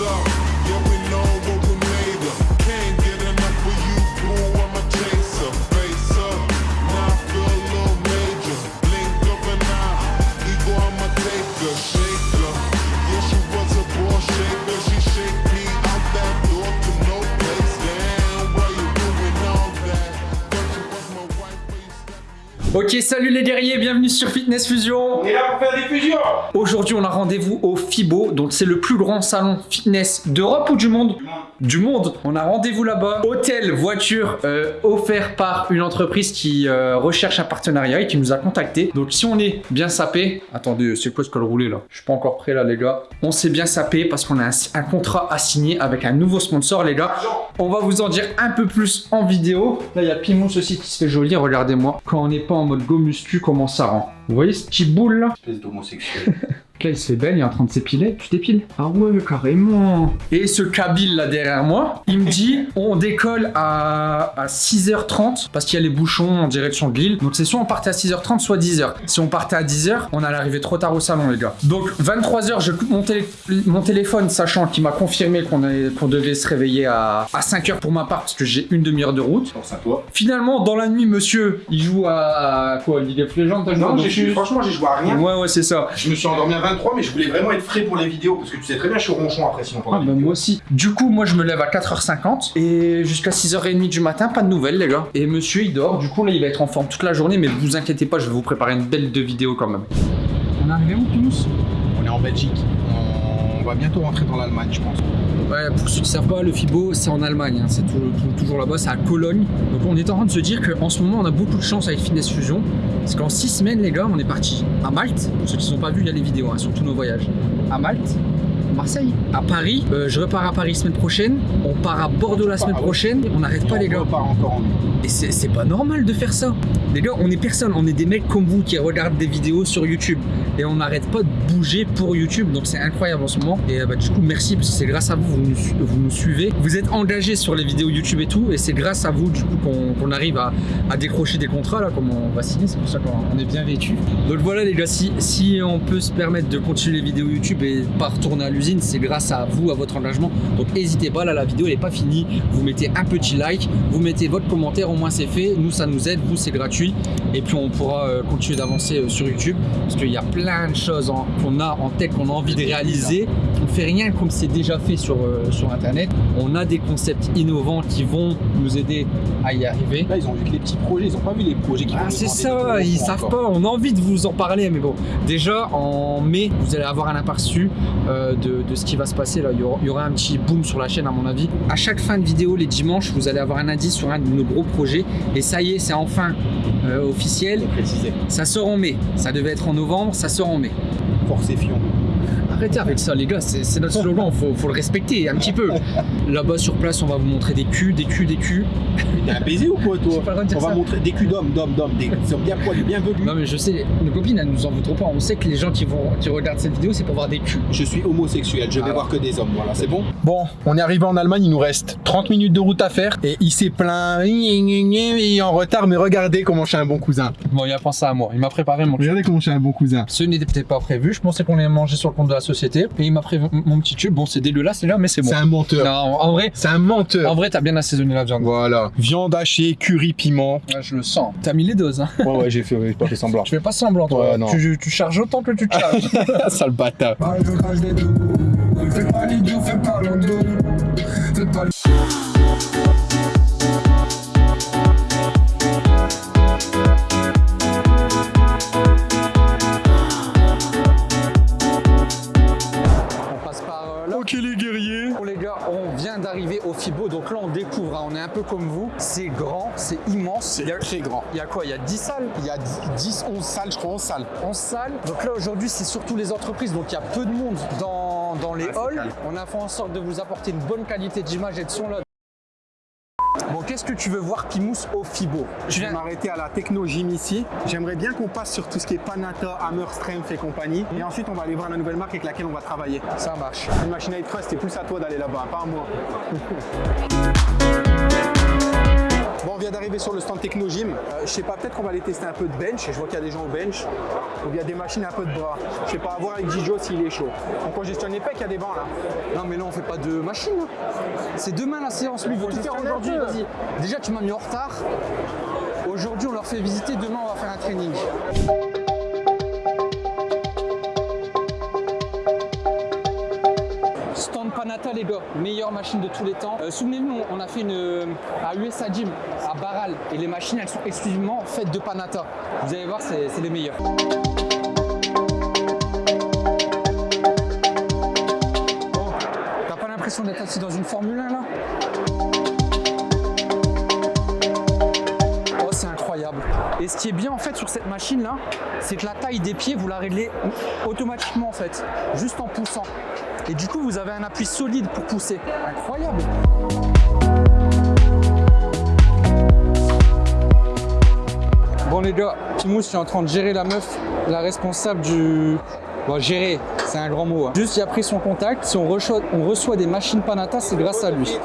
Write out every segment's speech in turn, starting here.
song. Ok, salut les guerriers, bienvenue sur Fitness Fusion. On est là pour faire des fusions Aujourd'hui, on a rendez-vous au FIBO, donc c'est le plus grand salon fitness d'Europe ou du monde? Du monde. On a rendez-vous là-bas. Hôtel, voiture, euh, offert par une entreprise qui euh, recherche un partenariat et qui nous a contacté. Donc si on est bien sapé, attendez, c'est quoi ce col roulé là? Je suis pas encore prêt là les gars. On s'est bien sapé parce qu'on a un, un contrat à signer avec un nouveau sponsor les gars. On va vous en dire un peu plus en vidéo. Là, il y a Pimous aussi qui se fait joli, regardez-moi. Quand on n'est pas en mode go muscu, comment ça rend? Vous voyez ce petit boule là Espèce d'homosexuel. Là, il se fait belle, il est en train de s'épiler. Tu t'épiles Ah ouais, carrément. Et ce Kabyle là derrière moi, il me dit on décolle à, à 6h30 parce qu'il y a les bouchons en direction de Lille. Donc c'est soit on partait à 6h30, soit 10h. Si on partait à 10h, on allait arriver trop tard au salon, les gars. Donc 23h, je coupe mon, télé- mon téléphone, sachant qu'il m'a confirmé qu'on devait se réveiller à, à 5h pour ma part parce que j'ai une demi-heure de route. Pense à toi. Finalement, dans la nuit, monsieur, il joue à, à quoi League of Legends t'as joué Non, j'ai- franchement, j'ai joué à rien. Ouais, ouais, c'est ça. Je me suis endormi à 23, mais je voulais vraiment être frais pour les vidéos parce que tu sais très bien, je suis ronchon après sinon pendant Ah les bah vidéos. moi aussi. Du coup, moi je me lève à 4h50 et jusqu'à 6h30 du matin, pas de nouvelles les gars. Et monsieur il dort, du coup là il va être en forme toute la journée, mais vous inquiétez pas, je vais vous préparer une belle de vidéo quand même. On est arrivé où Pinous On est en Belgique. On va bientôt rentrer dans l'Allemagne, je pense. Ouais, pour ceux qui savent pas, le FIBO c'est en Allemagne, hein. c'est tou- tou- toujours là-bas, c'est à Cologne. Donc on est en train de se dire qu'en ce moment on a beaucoup de chance avec Fitness Fusion. Parce qu'en 6 semaines les gars, on est parti à Malte. Pour ceux qui n'ont pas vu, il y a les vidéos hein, sur tous nos voyages. À Malte, Marseille, à Paris. Euh, je repars à Paris semaine prochaine. On part à Bordeaux la semaine prochaine. On n'arrête pas les gars. Encore en Et c'est pas normal de faire ça. Les gars, on est personne, on est des mecs comme vous qui regardent des vidéos sur YouTube. Et on n'arrête pas de bouger pour YouTube. Donc c'est incroyable en ce moment. Et euh, bah, du coup, merci parce que c'est grâce à vous, vous nous, vous nous suivez. Vous êtes engagés sur les vidéos YouTube et tout. Et c'est grâce à vous, du coup, qu'on arrive à, à décrocher des contrats, là, comme on va signer. C'est pour ça qu'on est bien vêtu. Donc voilà, les gars, si, si on peut se permettre de continuer les vidéos YouTube et pas retourner à l'usine, c'est grâce à vous, à votre engagement. Donc n'hésitez pas, là, la vidéo, elle est pas finie. Vous mettez un petit like, vous mettez votre commentaire, au moins c'est fait. Nous, ça nous aide, vous, c'est gratuit. Et puis on pourra euh, continuer d'avancer euh, sur YouTube parce qu'il y a plein de choses qu'on a en tête, qu'on a envie de réaliser. On fait rien comme c'est déjà fait sur, euh, sur Internet. On a des concepts innovants qui vont nous aider à y arriver. Là, ils ont vu que les petits projets, ils ont pas vu les projets qui Ah, c'est ça, ils savent encore. pas, on a envie de vous en parler, mais bon. Déjà, en mai, vous allez avoir un aperçu euh, de, de ce qui va se passer là. Il y, aura, il y aura un petit boom sur la chaîne, à mon avis. À chaque fin de vidéo, les dimanches, vous allez avoir un indice sur un de nos gros projets. Et ça y est, c'est enfin euh, officiel. Ça sort en mai. Ça devait être en novembre, ça sort en mai. Force et Fion. Arrêtez avec ça, les gars, c'est notre slogan, faut, faut le respecter un petit peu. Là-bas sur place, on va vous montrer des culs, des culs, des culs. T'es un baiser ou quoi, toi J'ai pas le droit de dire On va montrer des culs d'hommes, d'hommes, d'hommes, des ils sont bien poilus, bien velus. Non, mais je sais, nos copines, elles nous en voudront pas. On sait que les gens qui, vont, qui regardent cette vidéo, c'est pour voir des culs. Je suis homosexuel, je vais Ah. voir que des hommes, voilà, c'est bon Bon, on est arrivé en Allemagne, il nous reste 30 minutes de route à faire et il s'est plaint, il est en retard, mais regardez comment je suis un bon cousin. Bon, il a pensé à moi. Il m'a préparé mon Regardez comment je suis un bon cousin. Ce n'était peut-être pas prévu. Je pensais qu'on allait manger sur le compte de la société. Et il m'a prévu mon petit tube. Bon, c'est dégueulasse, là, mais c'est bon. C'est un menteur. Non, en vrai, C'est un menteur. en vrai, t'as bien assaisonné la viande. Voilà. Viande hachée, curry, piment. Ouais, je le sens. T'as mis les doses, hein. Ouais, ouais, j'ai fait, j'ai pas fait semblant. Tu fais pas semblant, toi. Ouais, non. Tu, tu charges autant que tu te charges. Sale bâtard. Fais pas l'idiot, fais pas l'endo Fais pas gars, on vient d'arriver au FIBO, donc là on découvre, hein, on est un peu comme vous, c'est grand, c'est immense. A- très grand. Il y a quoi? Il y a 10 salles? Il y a 10, 11 salles, je crois, 11 salles. 11 salles? Donc là aujourd'hui c'est surtout les entreprises, donc il y a peu de monde dans, dans les Ah, c'est halls. On a fait en sorte de vous apporter une bonne qualité d'image et de son là. Bon, qu'est-ce que tu veux voir qui mousse au FIBO Je vais m'arrêter à la Techno Gym ici. J'aimerais bien qu'on passe sur tout ce qui est Panata, Hammer, Strength et compagnie. Et ensuite, on va aller voir la nouvelle marque avec laquelle on va travailler. Ça marche. Une machine à trust, c'est plus à toi d'aller là-bas, pas à moi. Bon, on vient d'arriver sur le stand Technogym. Euh, je sais pas, peut-être qu'on va aller tester un peu de bench. Je vois qu'il y a des gens au bench. Ou il y a des machines un peu de bras. Je sais pas, à voir avec Gijo s'il est chaud. On congestionne les pecs, il y a des bancs là. Non mais là on fait pas de machine. hein. C'est demain la séance, lui faire aujourd'hui. Vas-y. Déjà tu m'as mis en retard. Aujourd'hui on leur fait visiter, demain on va faire un training. Les meilleure machine de tous les temps. Euh, Souvenez-vous, on a fait une euh, à USA Gym, à Barral, et les machines elles sont exclusivement faites de Panata. Vous allez voir, c'est les meilleures. Bon, T'as pas l'impression d'être assis dans une Formule 1 là? Oh, c'est incroyable. Et ce qui est bien en fait sur cette machine là, c'est que la taille des pieds, vous la réglez automatiquement en fait, juste en poussant. Et du coup, vous avez un appui solide pour pousser. Incroyable. Bon les gars, Timous, je suis en train de gérer la meuf, la responsable du... Bon, gérer, c'est un grand mot. hein. Juste, il a pris son contact. Si on reçoit, on reçoit des machines Panata, c'est grâce à lui.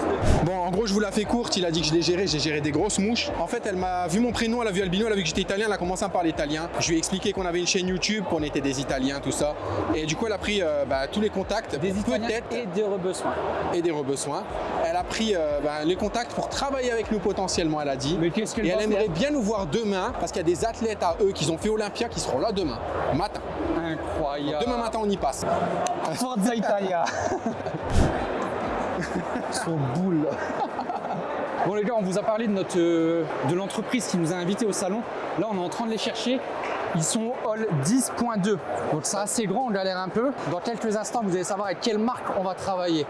Bon, en gros, je vous la fais courte. Il a dit que je l'ai géré. J'ai géré des grosses mouches. En fait, elle m'a vu mon prénom, elle a vu Albino, elle a vu que j'étais italien. Elle a commencé à parler italien. Je lui ai expliqué qu'on avait une chaîne YouTube, qu'on était des Italiens, tout ça. Et du coup, elle a pris euh, bah, tous les contacts. Des Italiens et des rebesoins. et des. Elle a pris euh, bah, les contacts pour travailler avec nous potentiellement, elle a dit. Mais qu'est-ce qu'elle Et elle aimerait bien nous voir demain parce qu'il y a des athlètes à eux qui ont fait Olympia qui seront là demain matin. Incroyable. Demain matin, on y passe. Forza Italia. Son boule. Bon les gars, on vous a parlé de notre euh, de l'entreprise qui nous a invités au salon. Là, on est en train de les chercher. Ils sont au hall 10.2. Donc c'est assez grand, on galère un peu. Dans quelques instants, vous allez savoir avec quelle marque on va travailler.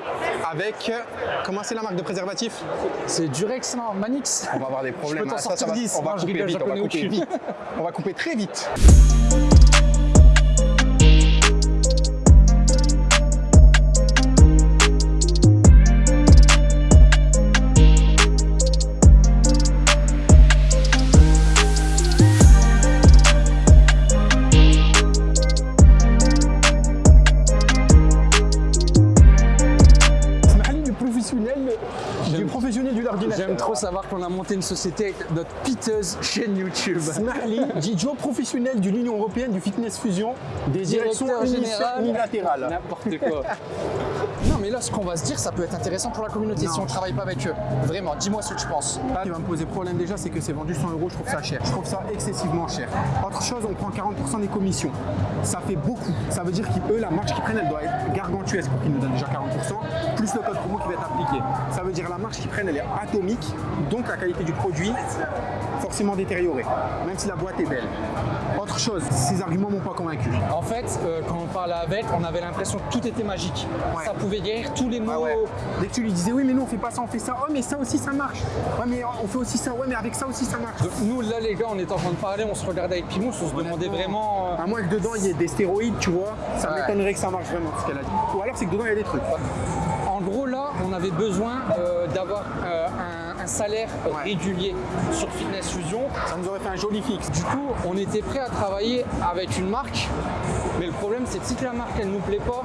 Avec, euh, comment c'est la marque de préservatif? C'est Durex, non Manix On va avoir des problèmes. Je peux t'en hein. Ça, ça sortir va- 10. On va Non, couper rigole, vite, on va couper vite. On va couper très vite. Savoir qu'on a monté une société avec notre piteuse chaîne YouTube. Smiley, Dijo professionnel de l'Union Européenne du Fitness Fusion, des directions unilatérales. N'importe quoi. non mais là, ce qu'on va se dire, ça peut être intéressant pour la communauté si on travaille pas avec eux. Vraiment, dis-moi ce que tu penses. Ce qui va me poser problème déjà, c'est que c'est vendu 100 euros, je trouve ça cher. Je trouve ça excessivement cher. Autre chose, on prend 40% des commissions. Ça fait beaucoup. Ça veut dire qu'eux, la marge qu'ils prennent, elle doit être gargantuesque pour qu'ils nous donnent déjà 40%, plus le code promo qui va être appliqué. Ça veut dire la marge qu'ils prennent, elle est atomique, donc la qualité du produit forcément détériorée, même si la boîte est belle. Autre chose, ces arguments m'ont pas convaincu. En fait, euh, quand on parlait avec, on avait l'impression que tout était magique. Ouais. Ça pouvait guérir tous les maux. Ah ouais. Dès que tu lui disais oui mais nous on fait pas ça, on fait ça, oh mais ça aussi ça marche. Ouais mais on fait aussi ça, ouais mais avec ça aussi ça marche. Donc, nous, là, les gars, on était en train de parler, on se regardait avec Pimous, on se demandait vraiment. euh, À moins que dedans il y ait des stéroïdes, tu vois, ça Ouais. m'étonnerait que ça marche vraiment ce qu'elle a dit. Ou alors c'est que dedans il y a des trucs. En gros, là, on avait besoin euh, d'avoir euh, un, salaire régulier sur Fitness Fusion. Ça nous aurait fait un joli fixe. Du coup, on était prêt à travailler avec une marque, mais le problème, c'est que si la marque, elle nous plaît pas,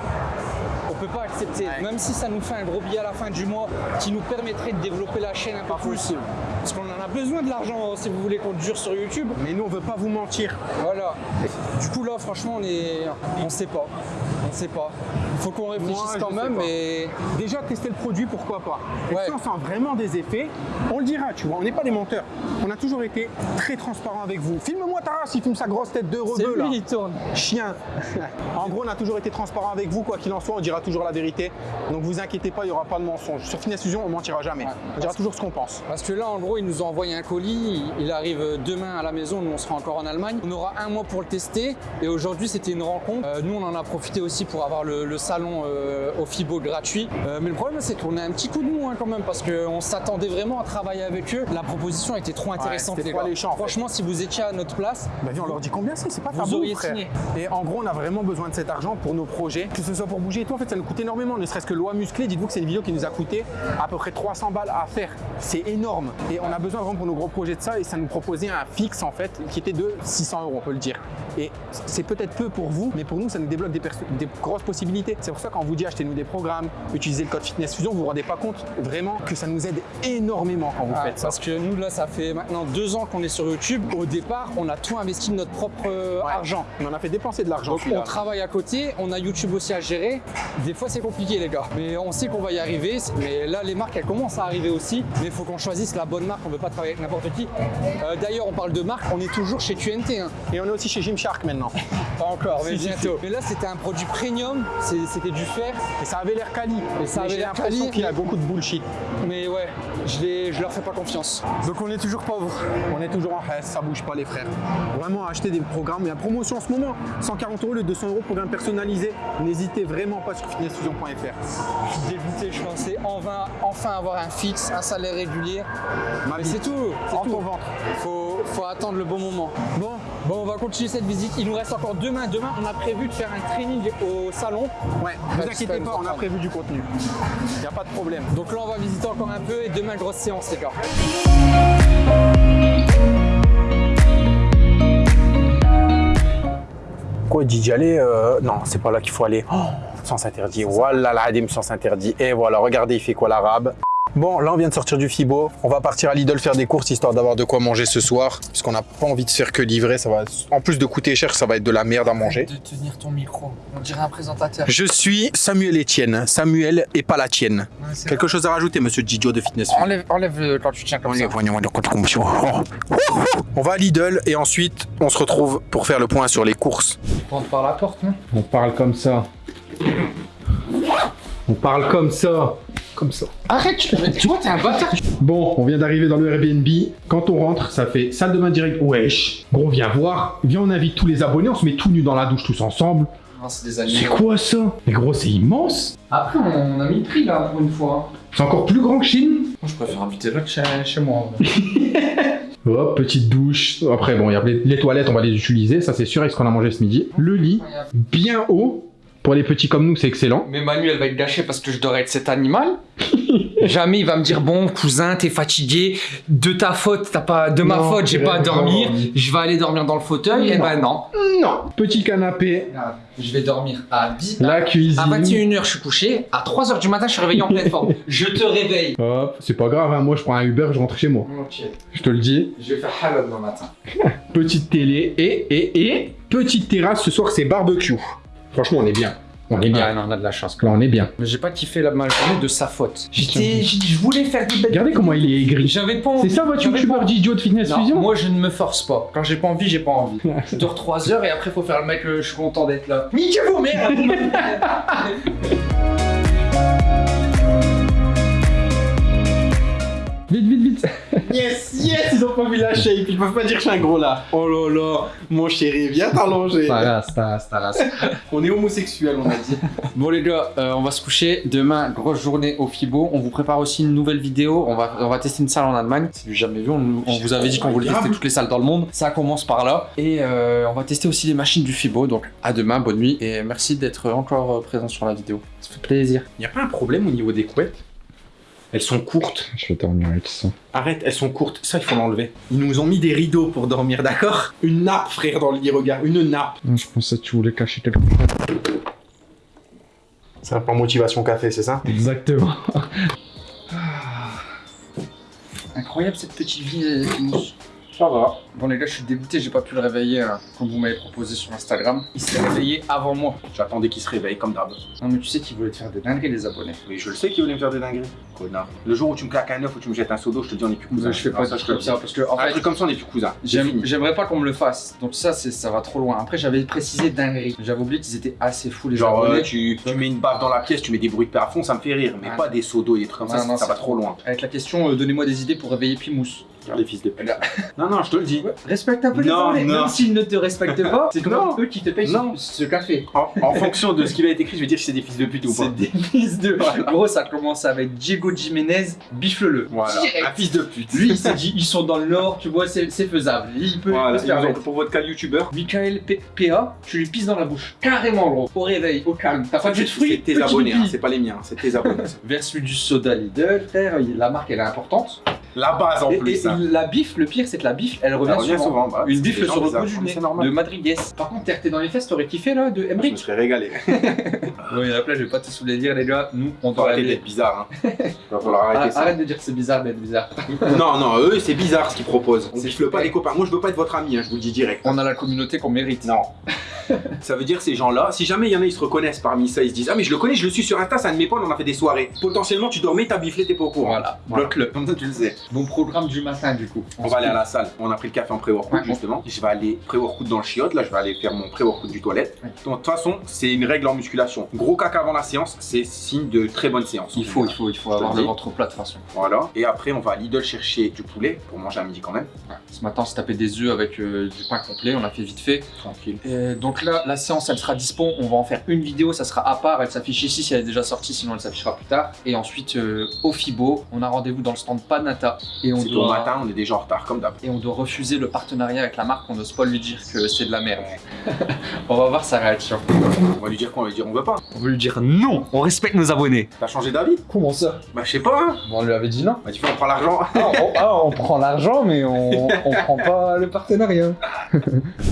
on peut pas accepter. Ouais. Même si ça nous fait un gros billet à la fin du mois qui nous permettrait de développer la chaîne un peu Pas plus. possible. Parce qu'on en a besoin de l'argent si vous voulez qu'on dure sur YouTube. Mais nous on veut pas vous mentir. Voilà. Du coup là franchement on est on sait pas. On sait pas. Faut qu'on réfléchisse Moi, quand sais même mais Déjà tester le produit, pourquoi pas? Et Ouais. si on sent vraiment des effets, on le dira, tu vois, on n'est pas des menteurs. On a toujours été très transparent avec vous. Filme-moi Taras, il filme sa grosse tête de rebeu là. lui qui tourne. Chien. en gros, on a toujours été transparent avec vous, quoi qu'il en soit, on dira toujours la vérité. Donc vous inquiétez pas, il n'y aura pas de mensonge. Sur Finesse Fusion, on mentira jamais. On dira toujours ce qu'on pense. Parce que là en gros ils nous ont envoyé un colis, il arrive demain à la maison, nous on sera encore en Allemagne. On aura un mois pour le tester et aujourd'hui c'était une rencontre. Euh, nous on en a profité aussi pour avoir le, le salon euh, au FIBO gratuit. Euh, mais le problème c'est qu'on a un petit coup de mou hein, quand même parce qu'on s'attendait vraiment à travailler avec eux. La proposition était trop intéressante les gars. fait. Franchement si vous étiez à notre place, Bah viens, on leur dit combien c'est, c'est pas Vous tabou, auriez frère. signé. Et en gros, on a vraiment besoin de cet argent pour nos projets, que ce soit pour bouger et tout. En fait, ça nous coûte énormément, ne serait-ce que loi musclée. Dites-vous que c'est une vidéo qui nous a coûté à peu près 300 balles à faire. C'est énorme. Et on a besoin vraiment pour nos gros projets de ça. Et ça nous proposait un fixe, en fait, qui était de 600 euros, on peut le dire. Et c'est peut-être peu pour vous, mais pour nous, ça nous débloque des, des grosses possibilités. C'est pour ça quand on vous dit achetez-nous des programmes, utilisez le code Fitness Fusion, vous vous rendez pas compte vraiment que ça nous aide énormément quand vous Ah, faites ça. parce que nous là ça fait maintenant deux ans qu'on est sur YouTube. Au départ on a tout investi de notre propre euh, Ouais. argent. On en a fait dépenser de l'argent. On travaille à côté, on a YouTube aussi à gérer. Des fois c'est compliqué les gars, mais on sait qu'on va y arriver. Mais là les marques elles commencent à arriver aussi, mais il faut qu'on choisisse la bonne marque. On veut pas travailler avec n'importe qui. Euh, D'ailleurs on parle de marque, on est toujours chez QNT. hein. Et on est aussi chez Gymshark maintenant. Pas encore, mais Si, si, bientôt. Mais là c'était un produit premium, c'était du fer. Et ça avait l'air quali. Et ça avait j'ai l'air l'impression quali, qu'il y a beaucoup de bullshit. Mais ouais, je, les, je leur fais pas confiance. Donc on est toujours pauvre. On est toujours en reste, ça bouge pas les frères. Vraiment acheter des programmes, il y a promotion en ce moment. 140 euros le 200 euros programme personnalisé. N'hésitez vraiment pas sur fitnessfusion.fr. Je suis dégoûté, je pensais enfin, enfin avoir un fixe, un salaire régulier. Mais c'est tout, c'est En tout. ton ventre. Faut, faut attendre le bon moment. Bon, bon, on va continuer cette visite. Il nous reste encore demain. Demain, on a prévu de faire un training au salon. Ouais, vous Ouais, inquiétez pas, on a prévu du contenu. Il n'y a pas de problème. Donc là, on va visiter encore un peu et demain, grosse séance, les gars. Quoi, d'y aller euh, Non, c'est pas là qu'il faut aller. Oh, sens interdit. Wallah l'adim, sens interdit. Et voilà, regardez, il fait quoi l'arabe? Bon, là, on vient de sortir du Fibo. On va partir à Lidl faire des courses histoire d'avoir de quoi manger ce soir. Parce qu'on n'a pas envie de se faire que livrer. Ça va, en plus de coûter cher, ça va être de la merde à manger. De tenir ton micro. On dirait un présentateur. Je suis Samuel Etienne. Samuel et pas la tienne. Quelque chose à rajouter, monsieur Didio de Fitness Food Enlève, enlève le- quand tu tiens comme ça. On va à Lidl et ensuite on se retrouve pour faire le point sur les courses. On rentre par la porte, non? On parle comme ça. On parle comme ça. Comme ça. Arrête, tu, tu vois, t'es un bâtard. Bon, on vient d'arriver dans le Airbnb. Quand on rentre, ça fait salle de bain direct. Wesh. Gros, viens voir. Viens, on invite tous les abonnés. On se met tout nus dans la douche tous ensemble. Non, c'est quoi ça? Mais gros, c'est immense. Après, on a mis le prix là pour une fois. C'est encore plus grand que Chine. Moi, je préfère inviter l'autre chez, chez moi. Hop, petite douche. Après, bon, il y a les, les toilettes, on va les utiliser. Ça, c'est sûr, avec ce qu'on a mangé ce midi. Le lit, bien haut. Pour les petits comme nous, c'est excellent. Mais Manu, elle va être gâchée parce que je dois être cet animal. Jamais il va me dire bon cousin t'es fatigué de ta faute t'as pas de ma Non, faute j'ai tu pas à dormir dormir. je vais aller dormir dans le fauteuil et Non. ben non Non. Petit canapé. Regarde, je vais dormir à 10 La à cuisine. 21h je suis couché à 3h du matin je suis réveillé en pleine forme je te réveille Hop, c'est pas grave, hein. moi je prends un Uber, je rentre chez moi. ok Je te le dis. je vais faire halal demain matin Petite télé et, et, et petite terrasse. Ce soir, c'est barbecue. Franchement, on est bien. On est bien. Ah non on a de la chance Là, on est bien. mais j'ai pas kiffé la journée de sa faute j'étais je voulais faire des belles Regardez comment il est aigri. j'avais pas envie C'est ça votre youtubeur pas- d'idiot de Fitness Non, Fusion? moi je ne me force pas. Quand j'ai pas envie, j'ai pas envie. Je dors 3 heures et après faut faire le mec, euh, je suis content d'être là. Niquez vos Yes, yes, ils ont pas vu la shape, ils peuvent pas dire que je suis un gros là. Oh là là, mon chéri, viens t'allonger. On est homosexuel, on a dit. Bon les gars, euh, on va se coucher. Demain, grosse journée au Fibo. On vous prépare aussi une nouvelle vidéo. On va, on va tester une salle en Allemagne. C'est du jamais vu. On, on vous avait dit qu'on voulait tester toutes les salles dans le monde. Ça commence par là. Et euh, on va tester aussi les machines du Fibo. Donc à demain, bonne nuit. Et merci d'être encore euh, présent sur la vidéo. Ça fait plaisir. Y a pas un problème au niveau des couettes? Elles sont courtes. Je vais dormir avec ça. Arrête, elles sont courtes. Ça, il faut l'enlever. Ils nous ont mis des rideaux pour dormir, d'accord? Une nappe, frère, dans le lit, regarde. Une nappe. Je pensais que tu voulais cacher quelque chose. C'est un plan motivation café, c'est ça? Exactement. Incroyable cette petite vie. Ça va. Bon les gars, je suis dégoûté, j'ai pas pu le réveiller hein, comme vous m'avez proposé sur Instagram. Il s'est réveillé avant moi. J'attendais qu'ils se réveillent, comme d'hab. Non mais tu sais qu'ils voulaient te faire des dingueries les abonnés. Oui, je le sais qu'ils voulaient me faire des dingueries. Connard. Le jour où tu me claques un œuf ou tu me jettes un seau d'eau, je te dis on est plus cousins. je fais Non, pas ça, ça je te ça dis. parce que en Un fait, truc comme ça, on est plus cousins. J'aimerais pas qu'on me le fasse. Donc ça, c'est ça va trop loin. Après, j'avais précisé dinguerie. J'avais oublié qu'ils étaient assez fous les Genre, abonnés. euh, tu, tu mets une baffe dans la pièce, tu mets des bruits de à fond, ça me fait rire. Mais Ah. pas des seaux d'eau et des trucs comme ça, non, ça va trop loin. Avec la question, euh, donnez-moi des idées pour réveiller Pimous. Les fils de pute. Regarde. Non, non, je te le dis. Respecte un peu les Non. Même s'ils ne te respectent pas, c'est Non. eux qui te payent Non. ce, café. En, en fonction de ce qui va être écrit, je vais dire si c'est des fils de pute ou pas. C'est des fils de. Gros, ça commence avec Diego Jiménez, bifle-le. Voilà, Direct. un fils de pute. Lui, il s'est dit, ils sont dans le nord, tu vois, c'est faisable. Il peut, il Voilà, peut se permettre. pour votre cas youtubeur. Michael P- PA, tu lui pisses dans la bouche. Carrément, gros. Au réveil, au calme. T'as pas de jus de fruits C'est tes abonnés, hein, c'est pas les miens, c'est tes abonnés. Versus du soda Lidl, frère, la marque elle est importante. La base en Et, plus. et hein. la bif, le pire, c'est que la bif, elle revient, revient souvent. souvent. bah, Une bif sur le bout du nez de Madriguez. Par contre, t'es dans les fesses, t'aurais kiffé là de Je me Emmerich serais régalé. Oui, là, je vais pas tous vous les dire, les gars. Nous, on doit arrêter d'être bizarre. Hein. Va falloir arrêter Ah, ça. arrête de dire que c'est bizarre d'être bizarre. Non, non, eux, c'est bizarre ce qu'ils proposent. On pas les copains. Moi, je veux pas être votre ami, hein, je vous le dis direct. On a la communauté qu'on mérite. Non. ça veut dire ces gens-là, si jamais il y en a, ils se reconnaissent parmi ça, ils se disent Ah, mais je le connais, je le suis sur Insta, c'est un de mes potes, on a fait des soirées. Potentiellement, tu dormais, t'as biflé, t'es pas au courant. Voilà, Voilà. bloque-le. Comme ça, tu le sais. Bon programme du matin, du coup. On va aller à la salle. On a pris le café en pré-workout, Ouais. justement. Je vais aller pré-workout dans le chiotte. Là, je vais aller faire mon pré-workout du toilette. Ouais. Donc, de toute façon, c'est une règle en musculation. Gros caca avant la séance, c'est signe de très bonne séance. Il faut, il faut, il faut avoir le ventre plat de toute façon. Voilà. Et après, on va à Lidl chercher du poulet pour manger à midi quand même. Ouais. Ce matin, on s'est tapé des œufs avec euh, du pain complet, on a fait vite fait. Tranquille. Et donc là, la séance, elle sera dispo. On va en faire une vidéo, ça sera à part. Elle s'affiche ici si elle est déjà sortie, sinon elle s'affichera plus tard. Et ensuite, euh, au Fibo, on a rendez-vous dans le stand Panata. Et on C'est au doit. matin, on est déjà en retard, comme d'hab. Et on doit refuser le partenariat avec la marque. On n'ose pas lui dire que c'est de la merde. on va voir sa réaction. On va lui dire quoi? On va lui dire On veut pas. On veut lui dire non. On respecte nos abonnés. T'as changé d'avis? Comment ça? Bah, je sais pas. Hein. On lui avait dit non. Bah, tu fais, on prend l'argent. Ah, on, prend l'argent, mais on, on prend pas le partenariat.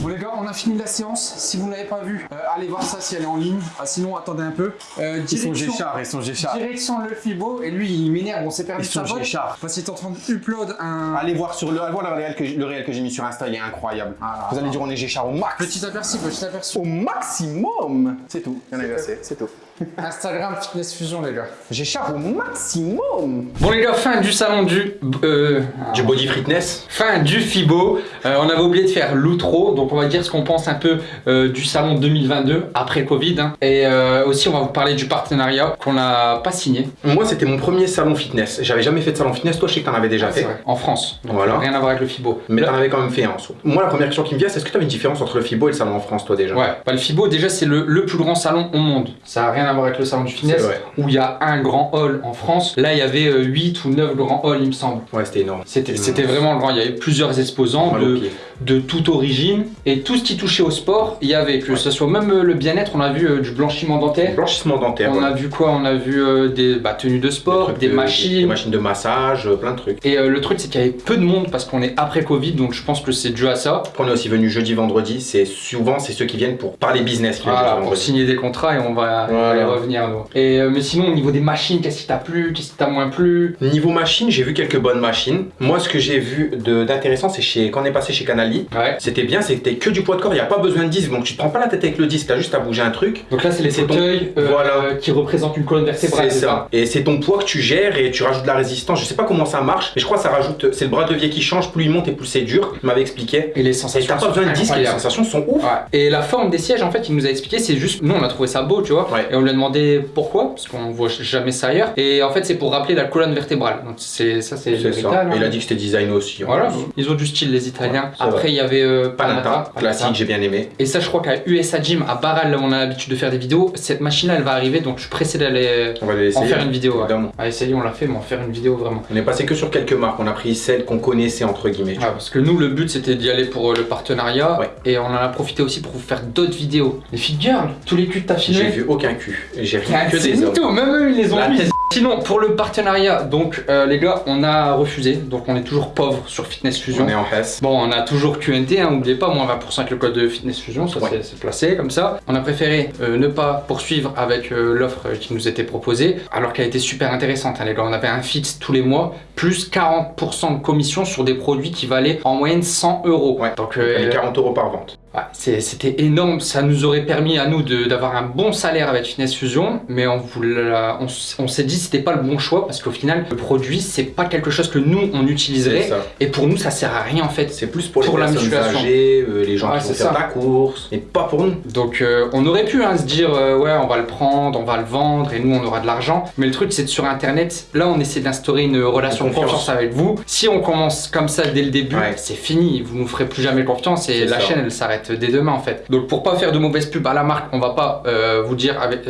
Bon, les gars, on a fini la séance. Si vous n'avez pas vu, euh, allez voir ça si elle est en ligne. Ah, sinon, attendez un peu. Euh, Ils sont Géchard, ils sont Géchard. Direction le Fibo. Et lui, il m'énerve. On s'est perdu Ils de sa sont. Géchard. Parce qu'il est en train de upload un. Allez voir sur le, allez voir le réel que, le réel que j'ai mis sur Insta, il est incroyable. Ah, Vous allez dire on est Géchard au max. Petit aperçu, petit aperçu. Au maximum C'est tout. Il y en a eu assez, c'est tout. Instagram Fitness Fusion, les gars. Géchard au maximum Bon les gars, fin du salon du... euh, Du body fitness. fin du FIBO. Euh, on avait oublié de faire l'outro, donc on va dire ce qu'on pense un peu euh, du salon 2022 après Covid. hein. Et euh, aussi on va vous parler du partenariat qu'on n'a pas signé. Moi, c'était mon premier salon fitness. J'avais jamais fait de salon fitness. Toi, je sais que t'en avais déjà C'est fait. vrai, En France. Donc Voilà. rien à voir avec le FIBO. Mais t'en avais quand même fait un en soi. Moi, la première question qui me vient, c'est est-ce que t'avais une différence entre le FIBO et le salon en France, toi déjà? Ouais, bah, le FIBO déjà c'est le, le plus grand salon au monde. Ça n'a rien à voir avec le salon du fitness où il y a un grand hall en France. Là il y avait 8 ou 9 grands halls il me semble. Ouais, c'était énorme. C'était vraiment grand, il y avait plusieurs exposants Mal de, de toute origine et tout ce qui touchait au sport, il y avait que ce soit même euh, le bien-être, on a vu euh, du blanchiment dentaire. Blanchissement dentaire. On ouais. a vu quoi? On a vu euh, des bah, tenues de sport, des de- machines. Des machines de massage, euh, plein de trucs. Et euh, le truc c'est qu'il y avait peu de monde parce qu'on est après Covid donc je pense que c'est dû à ça. Après, on est aussi venu jeudi, vendredi. C'est souvent c'est ceux qui viennent pour parler business qui Voilà, pour vendredi. signer des contrats et on va, on va Voilà. Y revenir. Et euh, mais sinon au niveau des machines, qu'est-ce qui t'a plu, qu'est-ce qui t'a moins plu? Niveau machine, j'ai vu quelques bonnes machines. Moi, ce que j'ai vu d'intéressant, c'est chez quand on est passé chez Canali. Ouais. C'était bien, c'était que du poids de corps, il n'y a pas besoin de disque, donc tu te prends pas la tête avec le disque, t'as juste à bouger un truc. Donc là c'est les ton- fauteuils euh, Voilà. qui représentent une colonne vertébrale. C'est ça. Et c'est ton poids que tu gères et tu rajoutes de la résistance. Je sais pas comment ça marche, mais je crois que ça rajoute. C'est le bras de levier qui change, plus il monte et plus c'est dur. Il m'avait expliqué. Et les Et sensations. t'as pas besoin de sont disque, les sensations sont ouf. Ouais. Et la forme des sièges, en fait, il nous a expliqué, c'est juste, nous on a trouvé ça beau, tu vois. Ouais. Et on lui a demandé pourquoi, parce qu'on voit jamais ça ailleurs. Et en fait, c'est pour rappeler la colonne vertébrale. Donc c'est ça, c'est l'héritage, Et il hein. a dit que c'était design aussi. Voilà, plus. ils ont du style les Italiens. Après, il y avait euh, Panata, Panata, classique, j'ai bien aimé. Et ça, je crois qu'à USA Gym, à Barral, là où on a l'habitude de faire des vidéos, cette machine-là, elle va arriver, donc je suis pressé d'aller On va les en faire une vidéo. Ouais. À essayer, on l'a fait, mais en faire une vidéo vraiment. On est passé que sur quelques marques. On a pris celles qu'on connaissait entre guillemets. parce que nous, le but c'était d'y aller pour euh, le partenariat Ouais. et on en a profité aussi pour vous faire d'autres vidéos. Les girls, tous les culs t'as filmés. J'ai vu aucun cul. J'ai Ah, rien que des hommes. même eux ils les ont mis. Sinon, pour le partenariat, donc euh, les gars, on a refusé, donc on est toujours pauvre sur Fitness Fusion. On est en Hesse. Bon, on a toujours QNT, hein, n'oubliez pas, moins 20% avec le code de Fitness Fusion, ça Ouais. c'est- placé comme ça. On a préféré euh, ne pas poursuivre avec euh, l'offre qui nous était proposée, alors qu'elle était super intéressante, hein, les gars. On avait un fixe tous les mois, plus 40% de commission sur des produits qui valaient en moyenne 100 euros. Ouais. Donc, On paye 40 euros par vente. C'était énorme, ça nous aurait permis à nous d'avoir un bon salaire avec Fitness Fusion, mais on s'est dit c'était pas le bon choix parce qu'au final, le produit, c'est pas quelque chose que nous on utiliserait et pour nous, ça sert à rien en fait. C'est plus pour, Pour les la personnes musculation. âgées, euh, les gens Ouais, qui vont faire la course, et pas pour nous. Donc euh, on aurait pu hein, se dire euh, ouais on va le prendre, on va le vendre et nous on aura de l'argent. Mais le truc c'est que sur internet, là on essaie d'instaurer une relation de Confiance. avec vous. Si on commence comme ça dès le début, Ouais. c'est fini, vous nous ferez plus jamais confiance et la ça. chaîne elle s'arrête. dès demain en fait. Donc pour pas faire de mauvaise pub à la marque, on va pas vous dire avec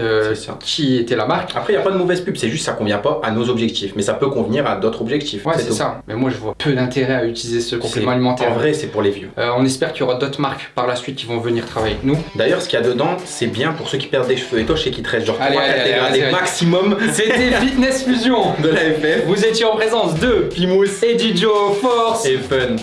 qui était la marque. Après, il n'y a pas de mauvaise pub, c'est juste ça convient pas à nos objectifs. Mais ça peut convenir à d'autres objectifs. Ouais, c'est ça. Mais moi je vois peu d'intérêt à utiliser ce complément alimentaire. En vrai, c'est pour les vieux. Euh, on espère qu'il y aura d'autres marques par la suite qui vont venir travailler avec nous. D'ailleurs, ce qu'il y a dedans, c'est bien pour ceux qui perdent des cheveux. Et toi, je sais qu'il te reste genre Allez, 3 allez, allez, dégradés vas-y, vas-y. maximum C'était Fitness Fusion. de la FF. Vous étiez en présence de Pimous Eddie Joe Force et Fun.